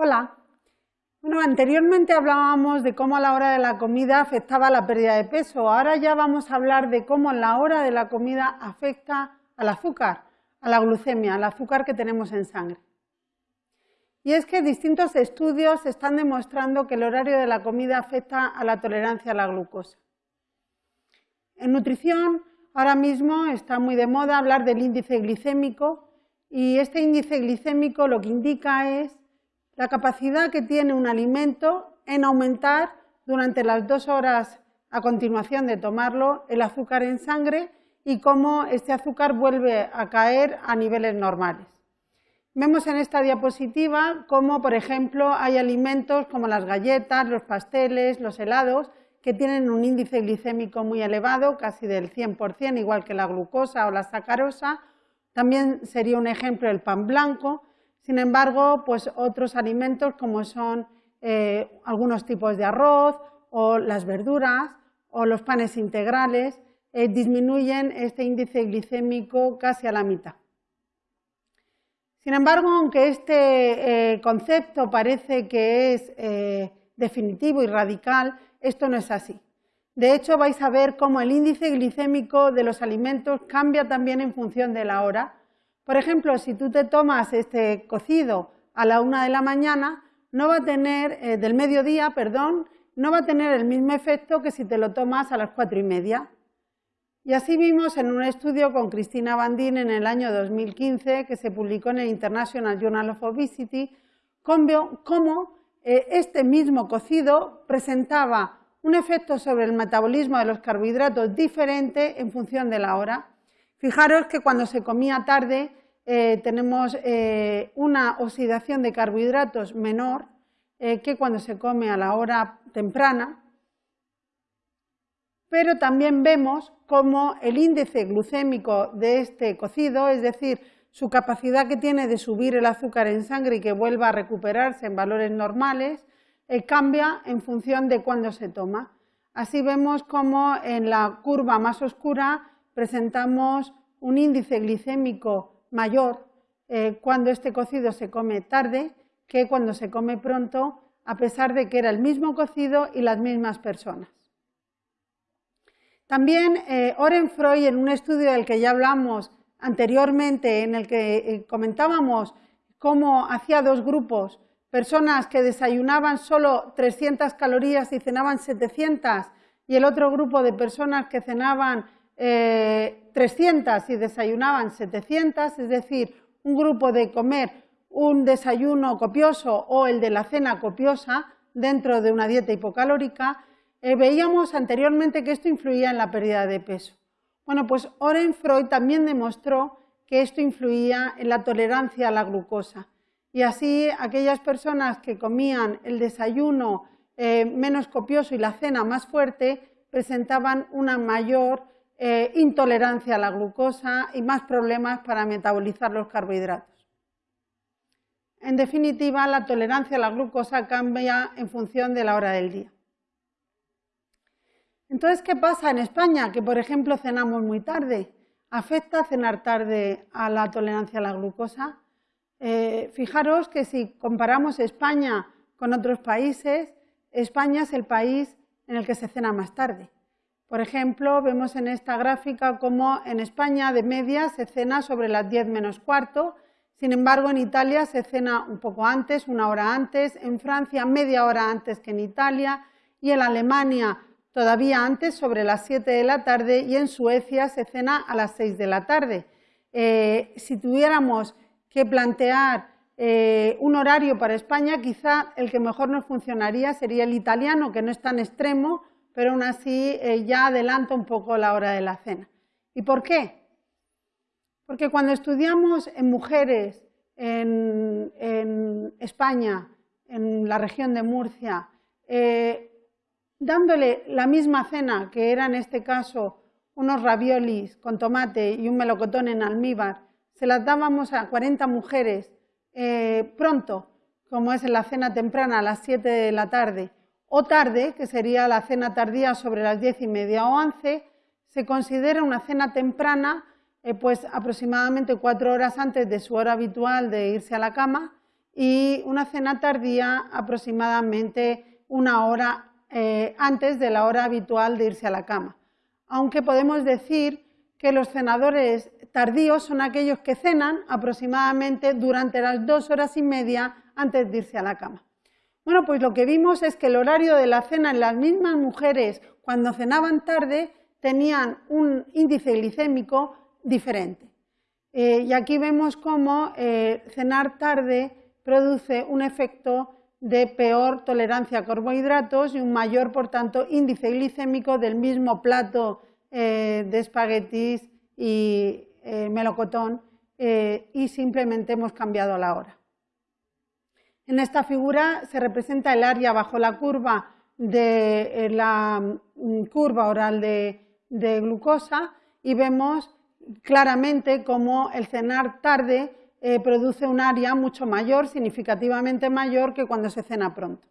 Hola. Bueno, anteriormente hablábamos de cómo a la hora de la comida afectaba la pérdida de peso. Ahora ya vamos a hablar de cómo la hora de la comida afecta al azúcar, a la glucemia, al azúcar que tenemos en sangre. Y es que distintos estudios están demostrando que el horario de la comida afecta a la tolerancia a la glucosa. En nutrición, ahora mismo está muy de moda hablar del índice glicémico y este índice glicémico lo que indica es la capacidad que tiene un alimento en aumentar durante las dos horas a continuación de tomarlo el azúcar en sangre y cómo este azúcar vuelve a caer a niveles normales. Vemos en esta diapositiva cómo, por ejemplo, hay alimentos como las galletas, los pasteles, los helados, que tienen un índice glicémico muy elevado, casi del 100%, igual que la glucosa o la sacarosa. También sería un ejemplo el pan blanco, sin embargo, pues otros alimentos como son eh, algunos tipos de arroz o las verduras o los panes integrales eh, disminuyen este índice glicémico casi a la mitad. Sin embargo, aunque este eh, concepto parece que es definitivo y radical, esto no es así. De hecho, vais a ver cómo el índice glicémico de los alimentos cambia también en función de la hora por ejemplo, si tú te tomas este cocido a la una de la mañana, no va a tener, eh, del mediodía, perdón, no va a tener el mismo efecto que si te lo tomas a las cuatro y media. Y así vimos en un estudio con Cristina Bandín en el año 2015, que se publicó en el International Journal of Obesity, cómo eh, este mismo cocido presentaba un efecto sobre el metabolismo de los carbohidratos diferente en función de la hora. Fijaros que cuando se comía tarde eh, tenemos eh, una oxidación de carbohidratos menor eh, que cuando se come a la hora temprana, pero también vemos cómo el índice glucémico de este cocido, es decir, su capacidad que tiene de subir el azúcar en sangre y que vuelva a recuperarse en valores normales, cambia en función de cuándo se toma. Así vemos cómo en la curva más oscura presentamos un índice glicémico mayor eh, cuando este cocido se come tarde que cuando se come pronto, a pesar de que era el mismo cocido y las mismas personas. También eh, Oren Freud, en un estudio del que ya hablamos anteriormente, en el que eh, comentábamos cómo hacía dos grupos, personas que desayunaban solo 300 calorías y cenaban 700, y el otro grupo de personas que cenaban 300 y desayunaban 700, es decir, un grupo de comer un desayuno copioso o el de la cena copiosa dentro de una dieta hipocalórica, eh, veíamos anteriormente que esto influía en la pérdida de peso. Bueno, pues Oren Freud también demostró que esto influía en la tolerancia a la glucosa. Y así aquellas personas que comían el desayuno eh, menos copioso y la cena más fuerte presentaban una mayor eh, intolerancia a la glucosa y más problemas para metabolizar los carbohidratos. En definitiva, la tolerancia a la glucosa cambia en función de la hora del día. Entonces, ¿qué pasa en España? Que, por ejemplo, cenamos muy tarde. ¿Afecta cenar tarde a la tolerancia a la glucosa? Eh, fijaros que si comparamos España con otros países, España es el país en el que se cena más tarde. Por ejemplo, vemos en esta gráfica cómo en España de media se cena sobre las 10 menos cuarto, sin embargo en Italia se cena un poco antes, una hora antes, en Francia media hora antes que en Italia. Y en Alemania todavía antes, sobre las 7 de la tarde. Y en Suecia se cena a las 6 de la tarde. Eh, si tuviéramos que plantear eh, un horario para España, quizá el que mejor nos funcionaría sería el italiano, que no es tan extremo, pero aún así eh, ya adelanta un poco la hora de la cena. ¿Y por qué? Porque cuando estudiamos en mujeres en, España, en la región de Murcia, eh, dándole la misma cena, que era en este caso unos raviolis con tomate y un melocotón en almíbar, se las dábamos a 40 mujeres eh, pronto, como es en la cena temprana a las 7 de la tarde, o tarde, que sería la cena tardía sobre las diez y media o once, se considera una cena temprana, eh, pues aproximadamente cuatro horas antes de su hora habitual de irse a la cama, y una cena tardía aproximadamente una hora eh, antes de la hora habitual de irse a la cama. Aunque podemos decir que los cenadores tardíos son aquellos que cenan aproximadamente durante las dos horas y media antes de irse a la cama. Bueno, pues lo que vimos es que el horario de la cena en las mismas mujeres cuando cenaban tarde tenían un índice glicémico diferente. Eh, y aquí vemos cómo eh, cenar tarde produce un efecto de peor tolerancia a carbohidratos y un mayor, por tanto, índice glicémico del mismo plato eh, de espaguetis y melocotón y simplemente hemos cambiado la hora. En esta figura se representa el área bajo la curva de la mm, curva oral de glucosa y vemos claramente cómo el cenar tarde eh, produce un área mucho mayor, significativamente mayor que cuando se cena pronto.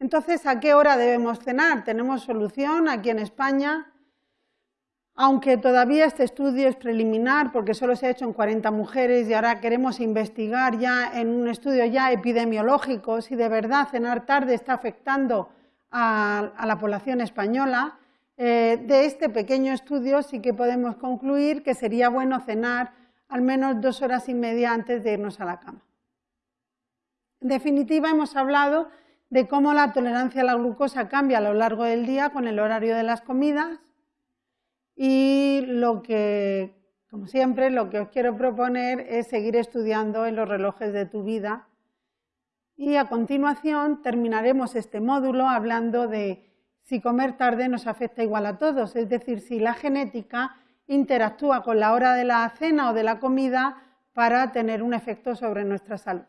Entonces, ¿a qué hora debemos cenar? Tenemos solución aquí en España, aunque todavía este estudio es preliminar porque solo se ha hecho en 40 mujeres y ahora queremos investigar ya en un estudio ya epidemiológico si de verdad cenar tarde está afectando a la población española. Eh, de este pequeño estudio sí que podemos concluir que sería bueno cenar al menos dos horas y media antes de irnos a la cama. En definitiva, hemos hablado de cómo la tolerancia a la glucosa cambia a lo largo del día con el horario de las comidas y lo que, como siempre, lo que os quiero proponer es seguir estudiando en los relojes de tu vida y a continuación terminaremos este módulo hablando de si comer tarde nos afecta igual a todos, es decir, si la genética interactúa con la hora de la cena o de la comida para tener un efecto sobre nuestra salud.